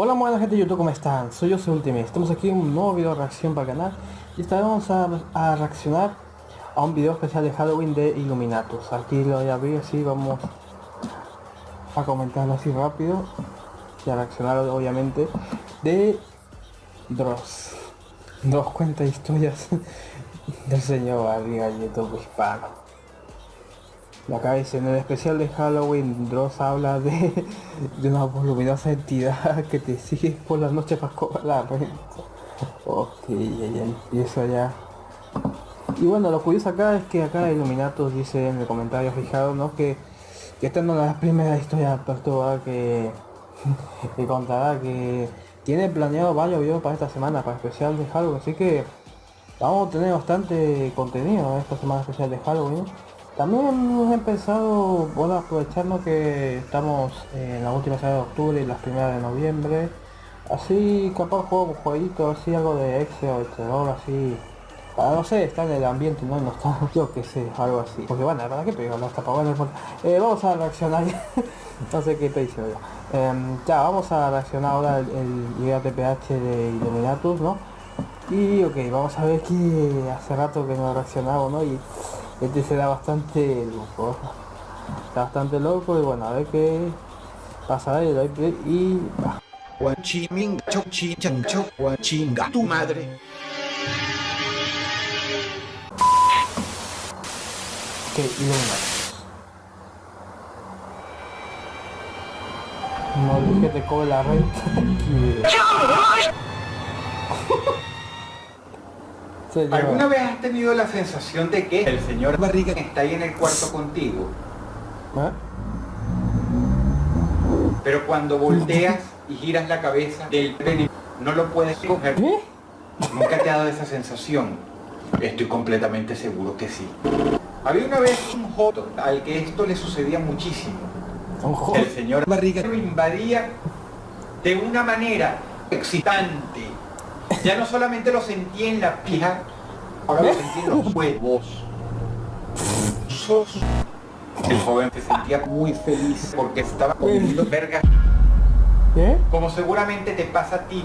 Hola buena gente de YouTube, ¿cómo están? Soy yo, soy Ultimate. Estamos aquí en un nuevo video de reacción para el canal y esta vez vamos a, reaccionar a un video especial de Halloween de Illuminatus. Aquí lo voy a abrir así, vamos a comentarlo así rápido y a reaccionar obviamente de Dross. Dross cuenta historias del señor Barriga YouTube hispano. Acá dice, en el especial de Halloween, Dross habla de, de una voluminosa entidad que te sigue por la noche para cobrar la renta. Ok, ya, empieza ya. Y bueno, lo curioso acá es que acá Illuminatus dice en el comentario fijado, ¿no? Que, que esta no es la primera historia perturbada que, que contará, que tiene planeado varios videos para esta semana, para especial de Halloween, así que vamos a tener bastante contenido en esta semana especial de Halloween. También he pensado, bueno, aprovechando que estamos en la última semana de octubre y las primeras de noviembre, así capaz juego un jueguito, así algo de Excel o terror, así, para no sé, estar en el ambiente, no, no está, yo que sé, algo así. Porque bueno, ¿para qué pegar las tapabolas? Eh, vamos a reaccionar, no sé qué estoy. Em, ya, vamos a reaccionar ahora el, el TPH de Illuminatus, ¿no? Y ok, vamos a ver que hace rato que no reaccionado, ¿no? Y este será bastante loco. Está bastante loco y bueno, a ver qué pasa y doy play y va. chinga tu madre. Ok, y No dije te cobre la renta. ¿Alguna vez has tenido la sensación de que el señor Barriga está ahí en el cuarto contigo? ¿Ah? Pero cuando volteas y giras la cabeza del pene, no lo puedes coger. ¿Nunca te ha dado esa sensación? Estoy completamente seguro que sí. Había una vez un joto al que esto le sucedía muchísimo. El señor Barriga lo invadía de una manera excitante ya no solamente lo sentí en la pija, ahora lo sentí en los huevos. El joven se sentía muy feliz porque estaba comiendo verga. ¿Qué? Como seguramente te pasa a ti.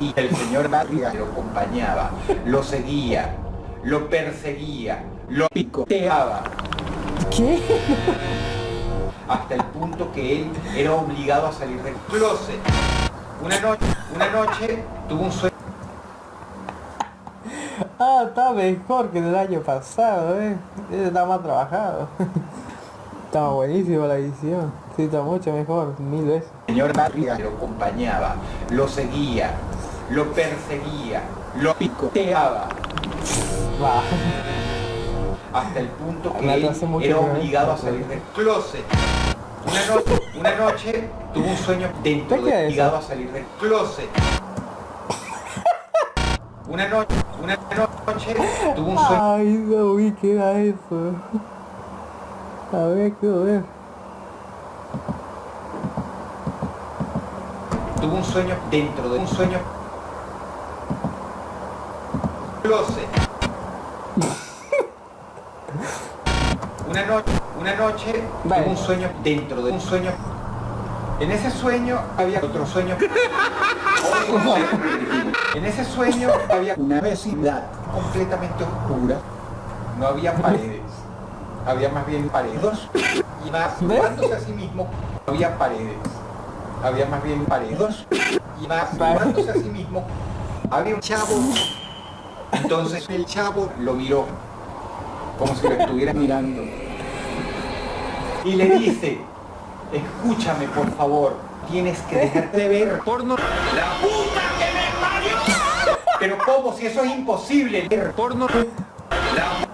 Y el señor Barriga lo acompañaba, lo seguía, lo perseguía, lo picoteaba. ¿Qué? Hasta el punto que él era obligado a salir del closet. Una noche, una noche tuvo un sueño Ah, está mejor que el año pasado, eh. Está más trabajado. Estaba buenísimo la edición. Sí, está mucho mejor, mil veces. señor Barriga lo acompañaba, lo seguía, lo perseguía, lo picoteaba. Hasta el punto que él era obligado a salir del closet. Una noche, una noche tuvo un sueño dentro de obligado a salir del closet. Una noche, una noche tuvo un sueño. Ay, no vi qué era eso. A ver, quiero ver. Tuvo un sueño dentro de un sueño. Closet. una noche, una noche tuvo un sueño dentro de un sueño. En ese sueño había otro sueño. En ese sueño había una vecindad completamente oscura. No había paredes. Había más bien paredes. Y masturzándose a sí mismo, no había paredes. Había más bien paredes. Y masturzándose a sí mismo, había un chavo. Entonces el chavo lo miró, como si lo estuviera mirando. Y le dice, escúchame por favor, tienes que dejar de ver porno. ¡La puta que me parió! Pero ¿cómo? Si eso es imposible, ver porno. La...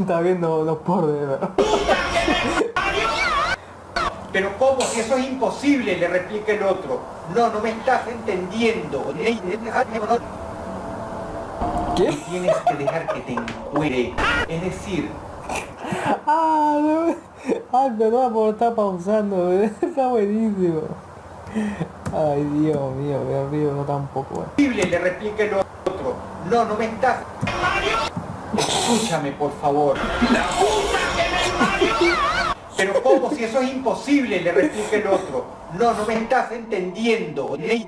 Está viendo los pornos, ¿verdad? Pero ¿cómo? Si eso es imposible, le replica el otro. No, no me estás entendiendo. ¿Qué? Tienes que dejar que te encuere. Es decir... Ah, no. Ay, perdón por estar pausando, está buenísimo. Ay, Dios mío, me río no tampoco. Posible, le replica el otro. No, no me estás. Escúchame, por favor. La puta que me parió. Pero ¿cómo? Si eso es imposible, le replica el otro. No, no me estás entendiendo. No tienes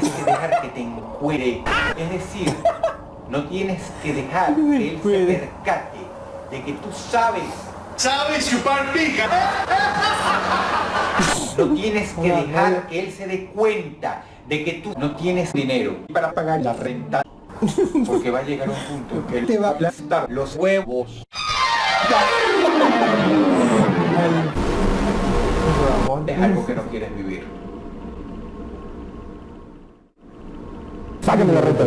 que dejar que te encuere. Es decir, no tienes que dejar que él se percate de que tú sabes. ¿Sabes chupar pija? No tienes que dejar que él se dé cuenta de que tú no tienes dinero para pagar la renta. Porque va a llegar un punto en que él te va a aplastar los huevos. Es algo que no quieres vivir. Sáquenme la renta.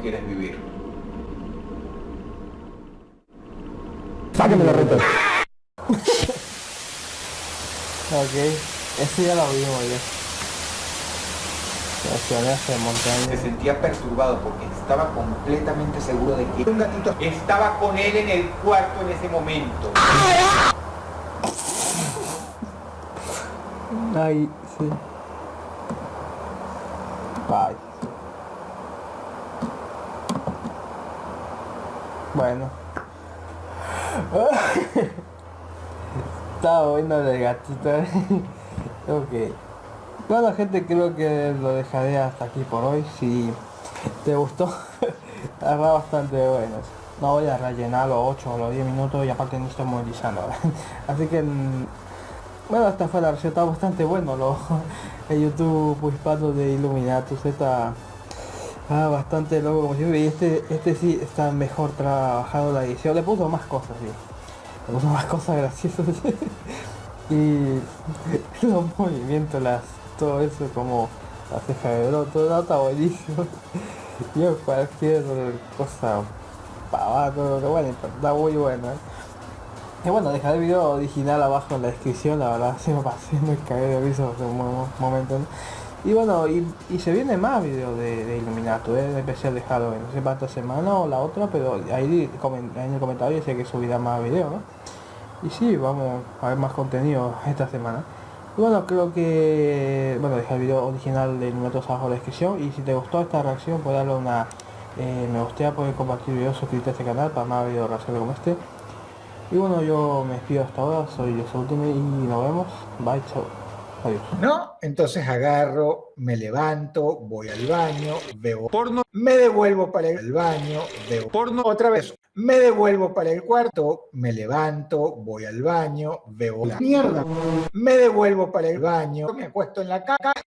Quieres vivir. Sáquenme la renta. ok, ese ya lo vimos ya. De Se montaña. sentía perturbado porque estaba completamente seguro de que un gatito estaba con él en el cuarto en ese momento. Ay, sí. Ay. Bueno. Estaba bueno el gatito. ok. Bueno gente, creo que lo dejaré hasta aquí por hoy. Si te gustó, está bastante bueno. No voy a rellenar los 8 o los 10 minutos y aparte no estoy monetizando. Así que mm, bueno, esta fue la receta bastante bueno, lo, el YouTube hispano de Illuminatus está ah, bastante loco como siempre y este, este sí está mejor trabajado la edición, le puso más cosas, sí. le puso más cosas graciosas y los movimientos, las, todo eso como la ceja de bro, todo está buenísimo. Yo cualquier cosa pavada, todo lo bueno, pero está muy bueno. ¿eh? Y bueno, dejaré el video original abajo en la descripción, la verdad se me pasé, me cagué de risa hace un mo- momento. ¿no? Y bueno, y, y se viene más videos de, de Illuminato, ¿eh? especial de Halloween, no sé esta semana o la otra, pero ahí en el comentario dice que subirá más videos. Y sí, vamos a ver más contenido esta semana. Y bueno, creo que, bueno, deja el video original de Illuminato abajo en la descripción y si te gustó esta reacción, puedes darle una eh, me gustaría poder compartir videos, suscribirte a este canal para más videos reacciones como este. Y bueno, yo me despido hasta ahora, soy yo Ultimate y nos vemos. Bye, chao. ¿No? Entonces agarro, me levanto, voy al baño, veo Porno, me devuelvo para el baño, veo porno, otra vez, me devuelvo para el cuarto, me levanto, voy al baño, veo la mierda, me devuelvo para el baño, me acuesto en la caca